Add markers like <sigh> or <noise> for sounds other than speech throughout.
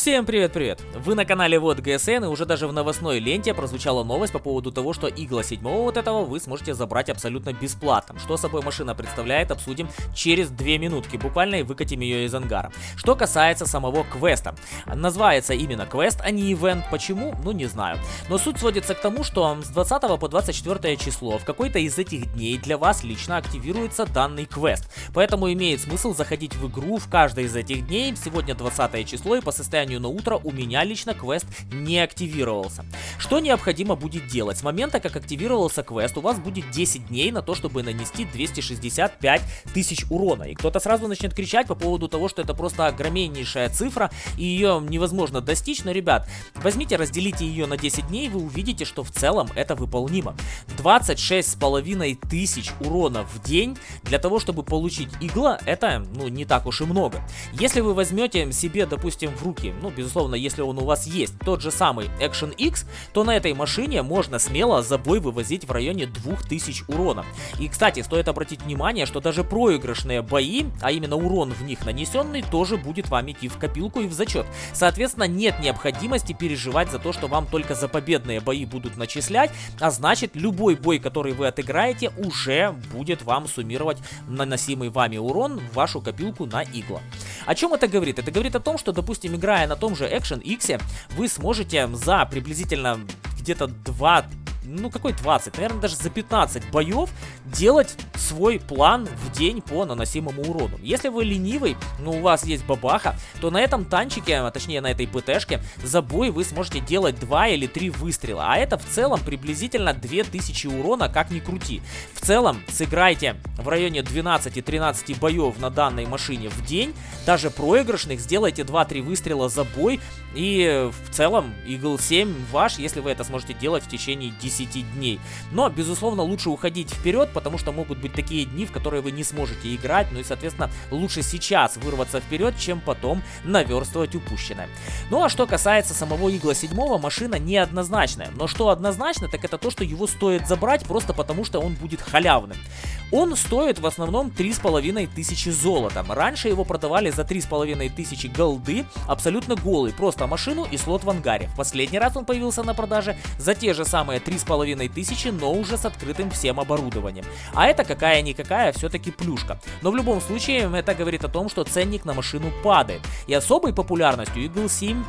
Всем привет-привет! Вы на канале Вот ГСН и уже даже в новостной ленте прозвучала новость по поводу того, что игла 7 вот этого вы сможете забрать абсолютно бесплатно. Что собой машина представляет, обсудим через 2 минутки буквально и выкатим ее из ангара. Что касается самого квеста. Называется именно квест, а не ивент. Почему? Ну не знаю. Но суть сводится к тому, что с 20 по 24 число в какой-то из этих дней для вас лично активируется данный квест. Поэтому имеет смысл заходить в игру в каждое из этих дней. Сегодня 20 число и по состоянию состоянию на утро у меня лично квест не активировался. Что необходимо будет делать? С момента, как активировался квест, у вас будет 10 дней на то, чтобы нанести 265 тысяч урона. И кто-то сразу начнет кричать по поводу того, что это просто огромнейшая цифра, и ее невозможно достичь. Но, ребят, возьмите, разделите ее на 10 дней, вы увидите, что в целом это выполнимо. 26 с половиной тысяч урона в день для того, чтобы получить игла, это, ну, не так уж и много. Если вы возьмете себе, допустим, в руки ну, безусловно, если он у вас есть, тот же самый Action X, то на этой машине можно смело за бой вывозить в районе 2000 урона. И, кстати, стоит обратить внимание, что даже проигрышные бои, а именно урон в них нанесенный, тоже будет вам идти в копилку и в зачет. Соответственно, нет необходимости переживать за то, что вам только за победные бои будут начислять, а значит, любой бой, который вы отыграете, уже будет вам суммировать наносимый вами урон в вашу копилку на игла. О чем это говорит? Это говорит о том, что, допустим, играя на том же Action X, вы сможете за приблизительно где-то 2 ну какой 20, наверное даже за 15 боев делать свой план в день по наносимому урону. Если вы ленивый, но у вас есть бабаха, то на этом танчике, а точнее на этой ПТшке, за бой вы сможете делать 2 или 3 выстрела. А это в целом приблизительно 2000 урона, как ни крути. В целом, сыграйте в районе 12-13 боев на данной машине в день, даже проигрышных, сделайте 2-3 выстрела за бой, и в целом Eagle 7 ваш, если вы это сможете делать в течение 10 дней. Но, безусловно, лучше уходить вперед, потому что могут быть такие дни, в которые вы не сможете играть, ну и, соответственно, лучше сейчас вырваться вперед, чем потом наверстывать упущенное. Ну а что касается самого Игла 7, машина неоднозначная. Но что однозначно, так это то, что его стоит забрать просто потому, что он будет халявным. Он стоит в основном 3500 золота. Раньше его продавали за 3500 голды, абсолютно голый, просто машину и слот в ангаре. В последний раз он появился на продаже за те же самые 3500, но уже с открытым всем оборудованием. А это какая-никакая все-таки плюшка. Но в любом случае это говорит о том, что ценник на машину падает. И особой популярностью Eagle 7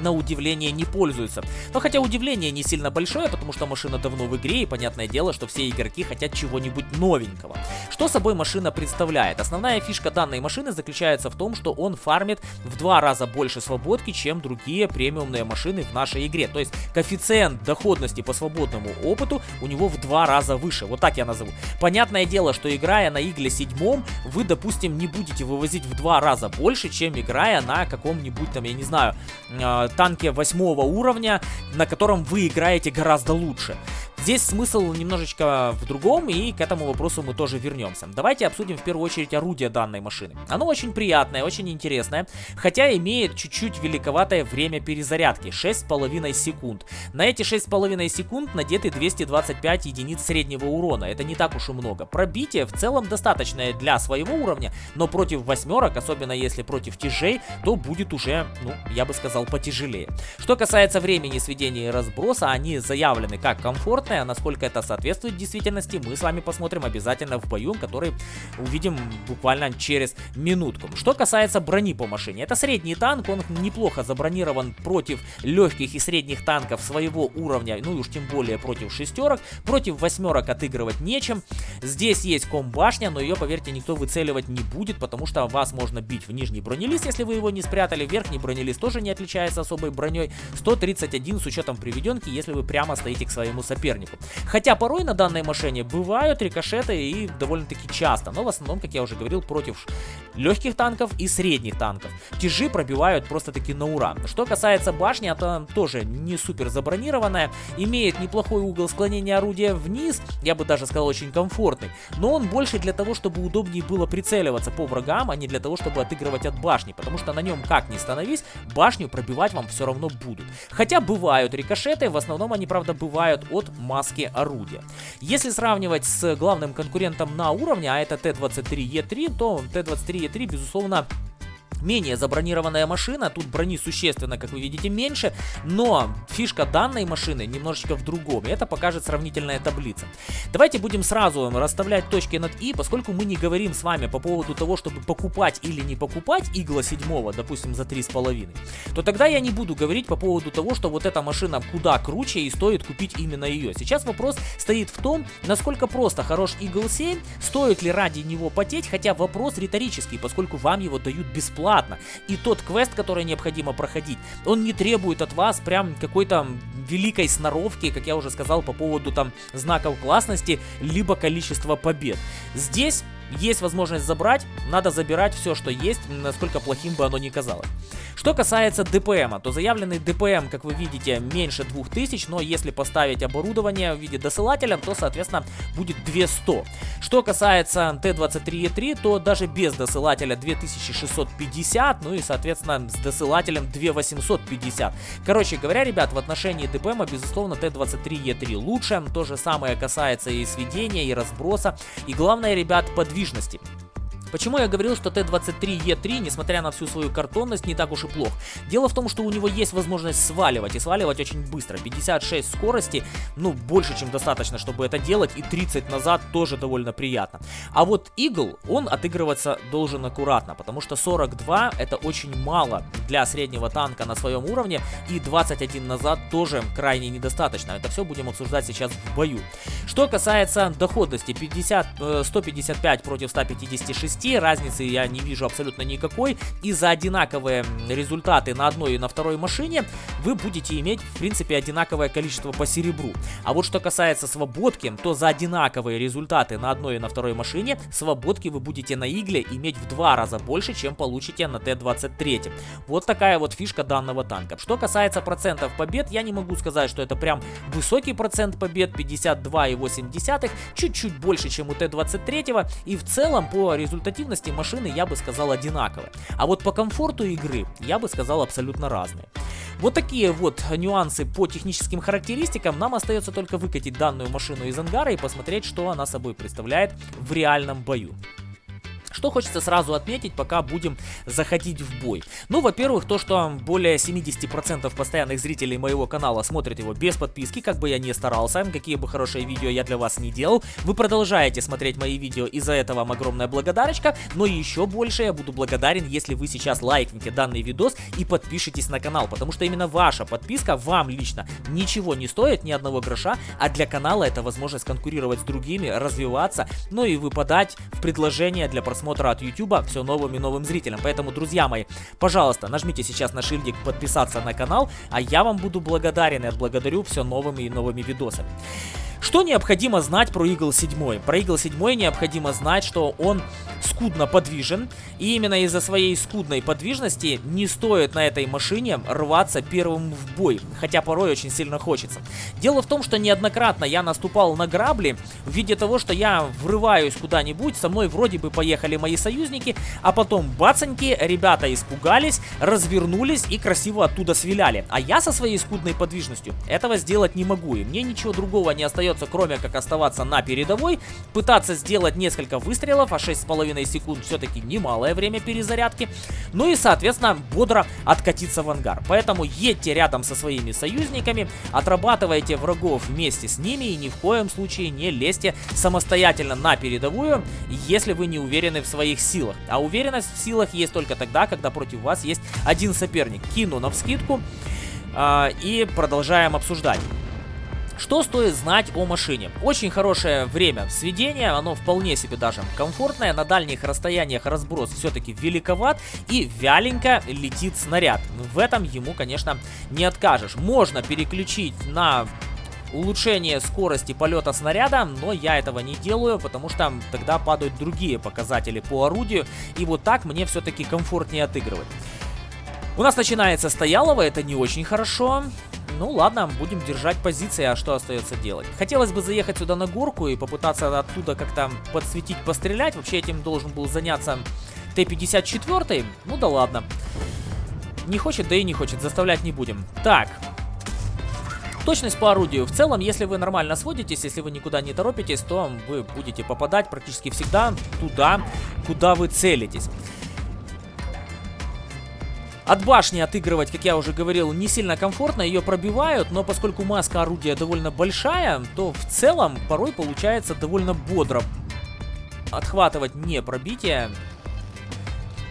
на удивление не пользуются. Но хотя удивление не сильно большое, потому что машина давно в игре, и понятное дело, что все игроки хотят чего-нибудь новенького. Что собой машина представляет? Основная фишка данной машины заключается в том, что он фармит в два раза больше свободки, чем другие премиумные машины в нашей игре. То есть коэффициент доходности по свободному опыту у него в два раза выше. Вот так я назову. Понятное дело, что играя на игле седьмом, вы, допустим, не будете вывозить в два раза больше, чем играя на каком-нибудь там, я не знаю, а, танке восьмого уровня, на котором вы играете гораздо лучше. Здесь смысл немножечко в другом, и к этому вопросу мы тоже вернемся. Давайте обсудим в первую очередь орудие данной машины. Оно очень приятное, очень интересное, хотя имеет чуть-чуть великоватое время перезарядки, 6,5 секунд. На эти 6,5 секунд надеты 225 единиц среднего урона, это не так уж и много. Пробитие в целом достаточное для своего уровня, но против восьмерок, особенно если против тяжей, то будет уже, ну, я бы сказал, потяжелее. Что касается времени сведения и разброса, они заявлены как комфорт, стандартная, насколько это соответствует действительности, мы с вами посмотрим обязательно в бою, который увидим буквально через минутку. Что касается брони по машине, это средний танк, он неплохо забронирован против легких и средних танков своего уровня, ну и уж тем более против шестерок, против восьмерок отыгрывать нечем. Здесь есть комбашня, но ее, поверьте, никто выцеливать не будет, потому что вас можно бить в нижний бронелист, если вы его не спрятали, верхний бронелист тоже не отличается особой броней, 131 с учетом приведенки, если вы прямо стоите к своему сопернику сопернику. Хотя порой на данной машине бывают рикошеты и довольно-таки часто, но в основном, как я уже говорил, против легких танков и средних танков. Тяжи пробивают просто-таки на ура. Что касается башни, это тоже не супер забронированная, имеет неплохой угол склонения орудия вниз, я бы даже сказал очень комфортный, но он больше для того, чтобы удобнее было прицеливаться по врагам, а не для того, чтобы отыгрывать от башни, потому что на нем как ни становись, башню пробивать вам все равно будут. Хотя бывают рикошеты, в основном они, правда, бывают от маски орудия. Если сравнивать с главным конкурентом на уровне, а это Т-23Е3, то Т-23Е3, безусловно, менее забронированная машина, тут брони существенно, как вы видите, меньше, но фишка данной машины немножечко в другом, и это покажет сравнительная таблица. Давайте будем сразу расставлять точки над «и», поскольку мы не говорим с вами по поводу того, чтобы покупать или не покупать Eagle 7, допустим, за 3,5, то тогда я не буду говорить по поводу того, что вот эта машина куда круче и стоит купить именно ее. Сейчас вопрос стоит в том, насколько просто хорош Eagle 7, стоит ли ради него потеть, хотя вопрос риторический, поскольку вам его дают бесплатно бесплатно. И тот квест, который необходимо проходить, он не требует от вас прям какой-то великой сноровки, как я уже сказал, по поводу там знаков классности, либо количества побед. Здесь есть возможность забрать, надо забирать все, что есть, насколько плохим бы оно ни казалось. Что касается ДПМа, то заявленный ДПМ, как вы видите, меньше 2000, но если поставить оборудование в виде досылателя, то, соответственно, будет 200. Что касается Т-23Е3, то даже без досылателя 2650, ну и, соответственно, с досылателем 2850. Короче говоря, ребят, в отношении ДПМа, безусловно, Т-23Е3 лучше. То же самое касается и сведения, и разброса. И главное, ребят, подвижности. Почему я говорил, что Т-23Е3, несмотря на всю свою картонность, не так уж и плох? Дело в том, что у него есть возможность сваливать, и сваливать очень быстро. 56 скорости, ну, больше, чем достаточно, чтобы это делать, и 30 назад тоже довольно приятно. А вот Eagle, он отыгрываться должен аккуратно, потому что 42 это очень мало для среднего танка на своем уровне, и 21 назад тоже крайне недостаточно. Это все будем обсуждать сейчас в бою. Что касается доходности, 50, 155 э, против 156, 10, разницы я не вижу абсолютно никакой. И за одинаковые результаты на одной и на второй машине вы будете иметь, в принципе, одинаковое количество по серебру. А вот что касается свободки, то за одинаковые результаты на одной и на второй машине, свободки вы будете на игле иметь в два раза больше, чем получите на Т-23. Вот такая вот фишка данного танка. Что касается процентов побед, я не могу сказать, что это прям высокий процент побед, 52,8, чуть-чуть больше, чем у Т-23, и в целом по результатам результативности машины я бы сказал одинаковые. А вот по комфорту игры я бы сказал абсолютно разные. Вот такие вот нюансы по техническим характеристикам. Нам остается только выкатить данную машину из ангара и посмотреть, что она собой представляет в реальном бою. Что хочется сразу отметить, пока будем заходить в бой. Ну, во-первых, то, что более 70% постоянных зрителей моего канала смотрят его без подписки, как бы я ни старался, какие бы хорошие видео я для вас не делал. Вы продолжаете смотреть мои видео, и за это вам огромная благодарочка. Но еще больше я буду благодарен, если вы сейчас лайкните данный видос и подпишитесь на канал, потому что именно ваша подписка вам лично ничего не стоит, ни одного гроша, а для канала это возможность конкурировать с другими, развиваться, ну и выпадать в предложение для просмотра просмотра от YouTube все новым и новым зрителям. Поэтому, друзья мои, пожалуйста, нажмите сейчас на шильдик подписаться на канал, а я вам буду благодарен и отблагодарю все новыми и новыми видосами. Что необходимо знать про Eagle 7? Про Eagle 7 необходимо знать, что он скудно подвижен, и именно из-за своей скудной подвижности не стоит на этой машине рваться первым в бой, хотя порой очень сильно хочется. Дело в том, что неоднократно я наступал на грабли в виде того, что я врываюсь куда-нибудь, со мной вроде бы поехали мои союзники, а потом бацаньки, ребята испугались, развернулись и красиво оттуда свиляли. А я со своей скудной подвижностью этого сделать не могу, и мне ничего другого не остается остается, кроме как оставаться на передовой, пытаться сделать несколько выстрелов, а 6,5 секунд все-таки немалое время перезарядки, ну и, соответственно, бодро откатиться в ангар. Поэтому едьте рядом со своими союзниками, отрабатывайте врагов вместе с ними и ни в коем случае не лезьте самостоятельно на передовую, если вы не уверены в своих силах. А уверенность в силах есть только тогда, когда против вас есть один соперник. Кину на вскидку э, и продолжаем обсуждать. Что стоит знать о машине? Очень хорошее время сведения, оно вполне себе даже комфортное, на дальних расстояниях разброс все-таки великоват и вяленько летит снаряд. В этом ему, конечно, не откажешь. Можно переключить на улучшение скорости полета снаряда, но я этого не делаю, потому что тогда падают другие показатели по орудию, и вот так мне все-таки комфортнее отыгрывать. У нас начинается стоялово, это не очень хорошо. Ну ладно, будем держать позиции, а что остается делать? Хотелось бы заехать сюда на горку и попытаться оттуда как-то подсветить, пострелять. Вообще этим должен был заняться Т-54. Ну да ладно. Не хочет, да и не хочет, заставлять не будем. Так, Точность по орудию. В целом, если вы нормально сводитесь, если вы никуда не торопитесь, то вы будете попадать практически всегда туда, куда вы целитесь. От башни отыгрывать, как я уже говорил, не сильно комфортно, ее пробивают, но поскольку маска орудия довольно большая, то в целом порой получается довольно бодро отхватывать не пробитие.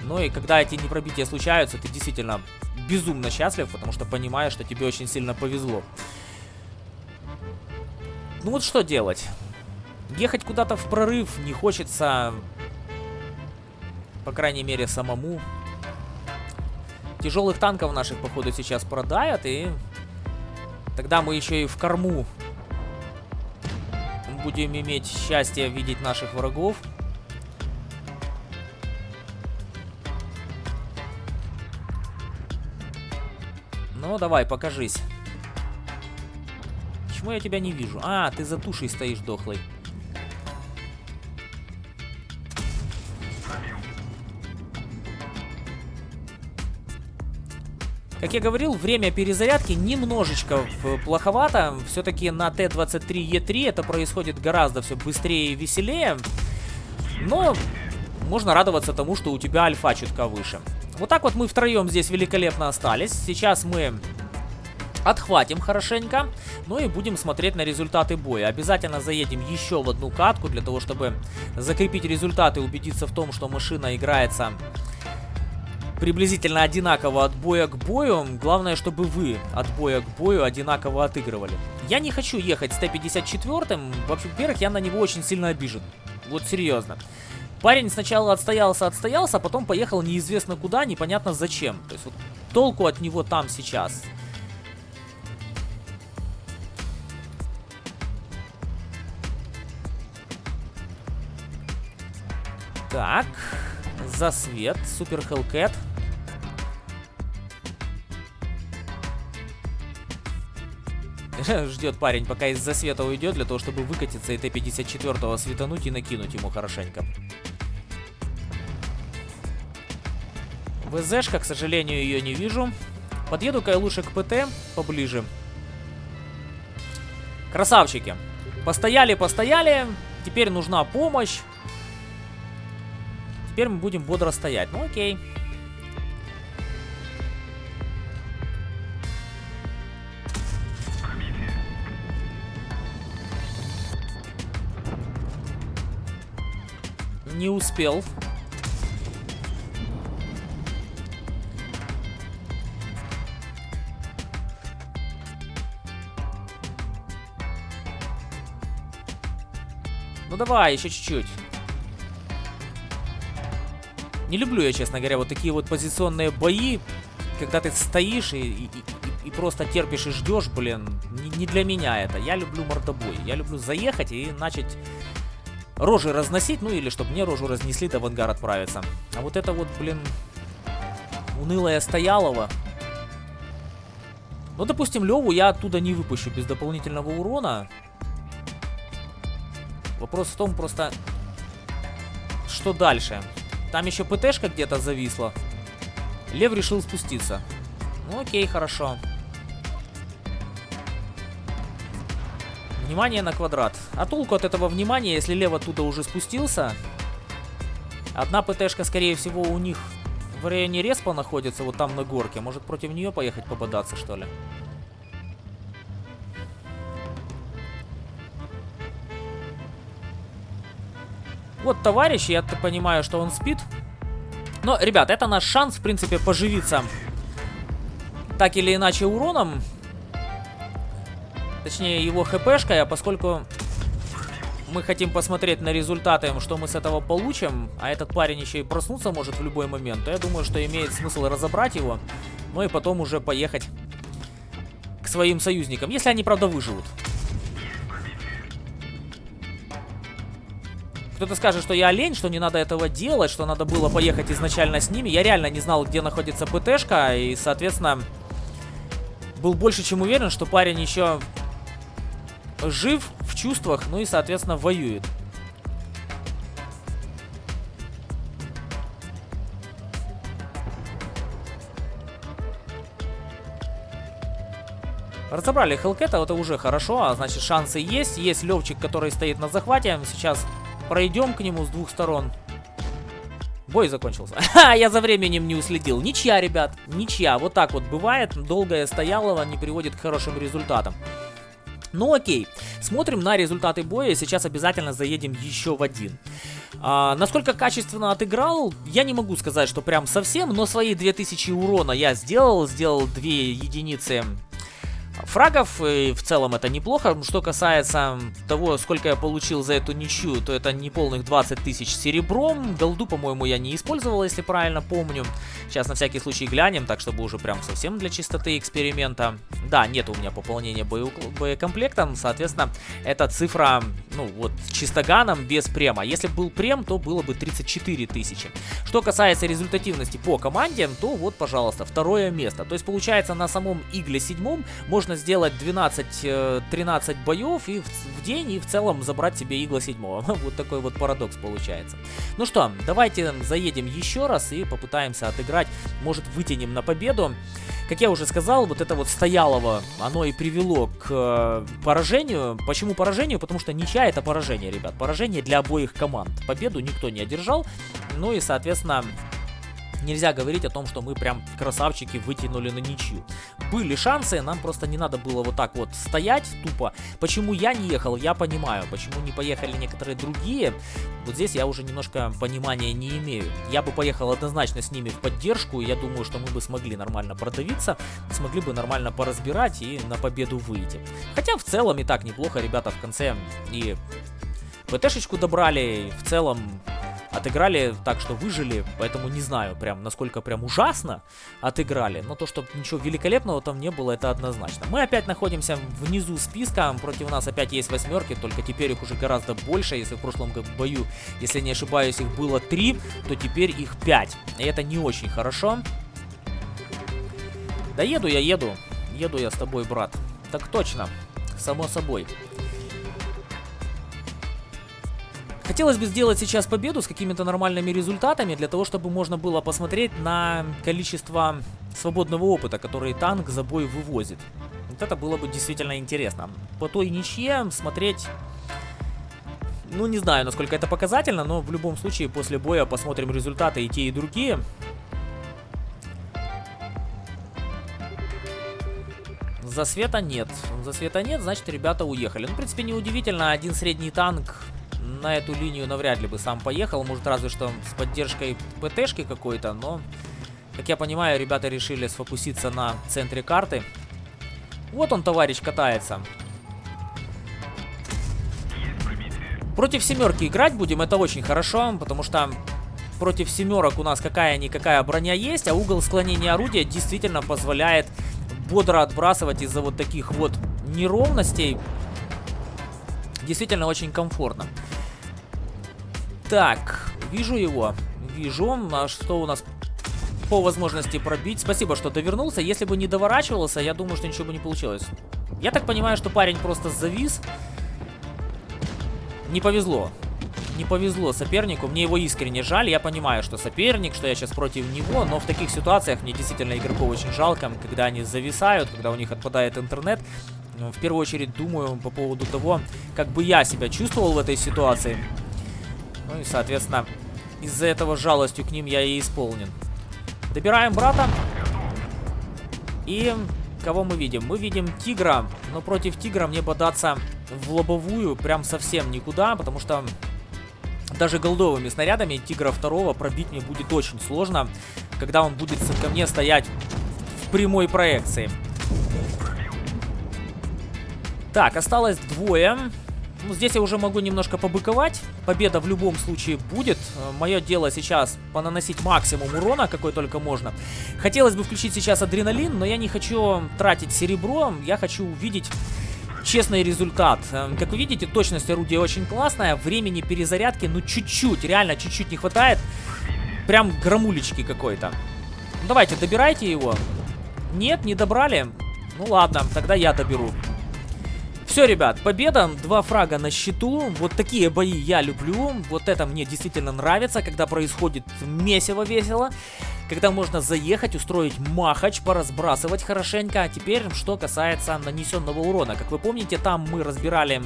Но и когда эти непробития случаются, ты действительно безумно счастлив, потому что понимаешь, что тебе очень сильно повезло. Ну вот что делать? Ехать куда-то в прорыв не хочется, по крайней мере, самому. Тяжелых танков наших, походу, сейчас продают, и тогда мы еще и в корму будем иметь счастье видеть наших врагов. Ну, давай, покажись. Почему я тебя не вижу? А, ты за тушей стоишь дохлый. Как я говорил, время перезарядки немножечко плоховато. Все-таки на Т-23Е3 это происходит гораздо все быстрее и веселее. Но можно радоваться тому, что у тебя альфа чутка выше. Вот так вот мы втроем здесь великолепно остались. Сейчас мы отхватим хорошенько. Ну и будем смотреть на результаты боя. Обязательно заедем еще в одну катку для того, чтобы закрепить результаты убедиться в том, что машина играется приблизительно одинаково от боя к бою. Главное, чтобы вы от боя к бою одинаково отыгрывали. Я не хочу ехать с Т-54. Во-первых, я на него очень сильно обижен. Вот серьезно. Парень сначала отстоялся, отстоялся, а потом поехал неизвестно куда, непонятно зачем. То есть вот толку от него там сейчас. Так, засвет, супер Hellcat. <laughs> Ждет парень, пока из-за света уйдет, для того, чтобы выкатиться и Т-54 светануть и накинуть ему хорошенько. ВЗшка, к сожалению, ее не вижу. Подъеду-ка я лучше к ПТ поближе. Красавчики. Постояли, постояли. Теперь нужна помощь. Теперь мы будем бодро стоять. Ну окей. Не успел. Ну давай, еще чуть-чуть. Не люблю я, честно говоря, вот такие вот позиционные бои, когда ты стоишь и, и, и, просто терпишь и ждешь, блин, не, не для меня это. Я люблю мордобой. Я люблю заехать и начать рожи разносить, ну или чтобы мне рожу разнесли, да в ангар отправиться. А вот это вот, блин, унылая Стоялова. Ну, допустим, Леву я оттуда не выпущу без дополнительного урона. Вопрос в том просто, что дальше. Там еще ПТшка где-то зависла. Лев решил спуститься. Ну окей, хорошо. Внимание на квадрат. А толку от этого внимания, если Лев оттуда уже спустился? Одна ПТшка, скорее всего, у них в районе респа находится, вот там на горке. Может, против нее поехать пободаться, что ли? Вот товарищ, я понимаю, что он спит. Но, ребят, это наш шанс, в принципе, поживиться так или иначе уроном. Точнее, его хпшкой, а поскольку мы хотим посмотреть на результаты, что мы с этого получим, а этот парень еще и проснуться может в любой момент, то я думаю, что имеет смысл разобрать его, ну и потом уже поехать к своим союзникам, если они, правда, выживут. Кто-то скажет, что я олень, что не надо этого делать, что надо было поехать изначально с ними. Я реально не знал, где находится ПТшка, и, соответственно, был больше чем уверен, что парень еще жив в чувствах, ну и, соответственно, воюет. Разобрали Хелкета, это уже хорошо, а значит шансы есть. Есть Левчик, который стоит на захвате. Сейчас пройдем к нему с двух сторон. Бой закончился. <laughs> Ха, я за временем не уследил. Ничья, ребят, ничья. Вот так вот бывает. Долгая стоялова не приводит к хорошим результатам. Ну окей, смотрим на результаты боя, сейчас обязательно заедем еще в один. А, насколько качественно отыграл, я не могу сказать, что прям совсем, но свои 2000 урона я сделал, сделал 2 единицы фрагов, и в целом это неплохо. Что касается того, сколько я получил за эту ничью, то это не полных 20 тысяч серебром. Голду, по-моему, я не использовал, если правильно помню. Сейчас на всякий случай глянем, так чтобы уже прям совсем для чистоты эксперимента. Да, нет у меня пополнения боекомплектом, соответственно, эта цифра, ну вот, чистоганом без према. Если бы был прем, то было бы 34 тысячи. Что касается результативности по команде, то вот, пожалуйста, второе место. То есть, получается, на самом Игле седьмом можно сделать 12-13 э, боев и в, в день и в целом забрать себе игла 7. <laughs> вот такой вот парадокс получается. Ну что, давайте заедем еще раз и попытаемся отыграть. Может вытянем на победу. Как я уже сказал, вот это вот стоялово, оно и привело к э, поражению. Почему поражению? Потому что ничья это поражение, ребят. Поражение для обоих команд. Победу никто не одержал. Ну и, соответственно, нельзя говорить о том, что мы прям красавчики вытянули на ничью. Были шансы, нам просто не надо было вот так вот стоять тупо. Почему я не ехал, я понимаю. Почему не поехали некоторые другие, вот здесь я уже немножко понимания не имею. Я бы поехал однозначно с ними в поддержку, и я думаю, что мы бы смогли нормально продавиться, смогли бы нормально поразбирать и на победу выйти. Хотя в целом и так неплохо ребята в конце и ПТшечку добрали, и в целом отыграли так, что выжили, поэтому не знаю прям, насколько прям ужасно отыграли, но то, что ничего великолепного там не было, это однозначно. Мы опять находимся внизу списка, против нас опять есть восьмерки, только теперь их уже гораздо больше, если в прошлом бою, если не ошибаюсь, их было три, то теперь их пять, и это не очень хорошо. Да еду я, еду, еду я с тобой, брат, так точно, само собой. Хотелось бы сделать сейчас победу с какими-то нормальными результатами, для того, чтобы можно было посмотреть на количество свободного опыта, который танк за бой вывозит. Вот это было бы действительно интересно. По той ничье смотреть... Ну, не знаю, насколько это показательно, но в любом случае после боя посмотрим результаты и те, и другие. За света нет. За света нет, значит, ребята уехали. Ну, в принципе, неудивительно. Один средний танк на эту линию навряд ли бы сам поехал. Может, разве что с поддержкой ПТшки какой-то, но... Как я понимаю, ребята решили сфокуситься на центре карты. Вот он, товарищ, катается. Против семерки играть будем, это очень хорошо, потому что против семерок у нас какая-никакая броня есть, а угол склонения орудия действительно позволяет бодро отбрасывать из-за вот таких вот неровностей. Действительно очень комфортно. Так, вижу его. Вижу. А что у нас по возможности пробить? Спасибо, что довернулся. Если бы не доворачивался, я думаю, что ничего бы не получилось. Я так понимаю, что парень просто завис. Не повезло. Не повезло сопернику. Мне его искренне жаль. Я понимаю, что соперник, что я сейчас против него. Но в таких ситуациях мне действительно игроков очень жалко, когда они зависают, когда у них отпадает интернет. В первую очередь думаю по поводу того, как бы я себя чувствовал в этой ситуации. Ну и, соответственно, из-за этого жалостью к ним я и исполнен. Добираем брата. И кого мы видим? Мы видим тигра, но против тигра мне бодаться в лобовую прям совсем никуда, потому что даже голдовыми снарядами тигра второго пробить мне будет очень сложно, когда он будет ко мне стоять в прямой проекции. Так, осталось двое. Ну, здесь я уже могу немножко побыковать. Победа в любом случае будет. Э, Мое дело сейчас понаносить максимум урона, какой только можно. Хотелось бы включить сейчас адреналин, но я не хочу тратить серебро. Я хочу увидеть честный результат. Э, как вы видите, точность орудия очень классная. Времени перезарядки, ну, чуть-чуть, реально чуть-чуть не хватает. Прям громулечки какой-то. Ну, давайте, добирайте его. Нет, не добрали? Ну ладно, тогда я доберу. Все, ребят, победа, два фрага на счету. Вот такие бои я люблю. Вот это мне действительно нравится, когда происходит месиво весело. Когда можно заехать, устроить махач, поразбрасывать хорошенько. А теперь, что касается нанесенного урона. Как вы помните, там мы разбирали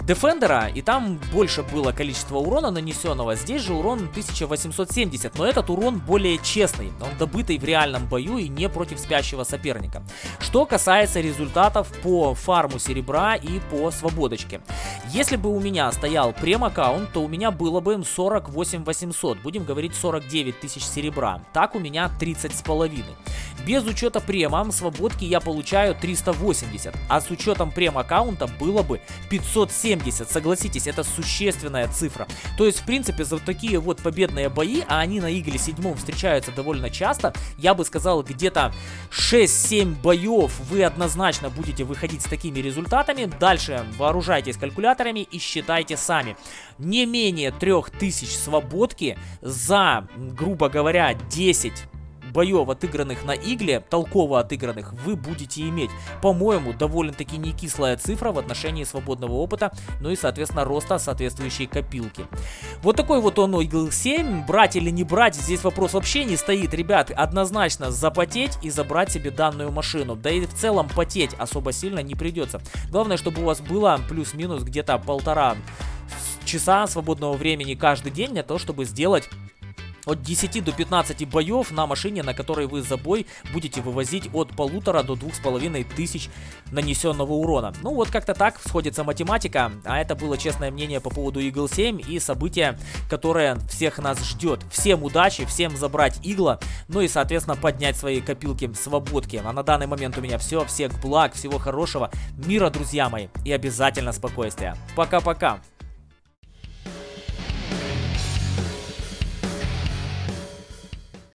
Defender, и там больше было количество урона нанесенного. Здесь же урон 1870, но этот урон более честный. Он добытый в реальном бою и не против спящего соперника. Что касается результатов по фарму серебра и по свободочке. Если бы у меня стоял прем-аккаунт, то у меня было бы 48 800, будем говорить 49 тысяч серебра. Так у меня 30 с половиной. Без учета према свободки я получаю 380, а с учетом прем-аккаунта было бы 570. Согласитесь, это существенная цифра. То есть, в принципе, за такие вот победные бои, а они на Игле 7 встречаются довольно часто, я бы сказал, где-то 6-7 боев вы однозначно будете выходить с такими результатами. Дальше вооружайтесь калькуляторами и считайте сами. Не менее 3000 свободки за, грубо говоря, 10 боев, отыгранных на игле, толково отыгранных, вы будете иметь. По-моему, довольно-таки не кислая цифра в отношении свободного опыта, ну и, соответственно, роста соответствующей копилки. Вот такой вот он Игл 7. Брать или не брать, здесь вопрос вообще не стоит. Ребят, однозначно запотеть и забрать себе данную машину. Да и в целом потеть особо сильно не придется. Главное, чтобы у вас было плюс-минус где-то полтора часа свободного времени каждый день для того, чтобы сделать от 10 до 15 боев на машине, на которой вы за бой будете вывозить от полутора до двух с половиной тысяч нанесенного урона. Ну вот как-то так сходится математика, а это было честное мнение по поводу Игл 7 и события, которое всех нас ждет. Всем удачи, всем забрать Игла, ну и соответственно поднять свои копилки свободки. А на данный момент у меня все, всех благ, всего хорошего, мира, друзья мои, и обязательно спокойствия. Пока-пока.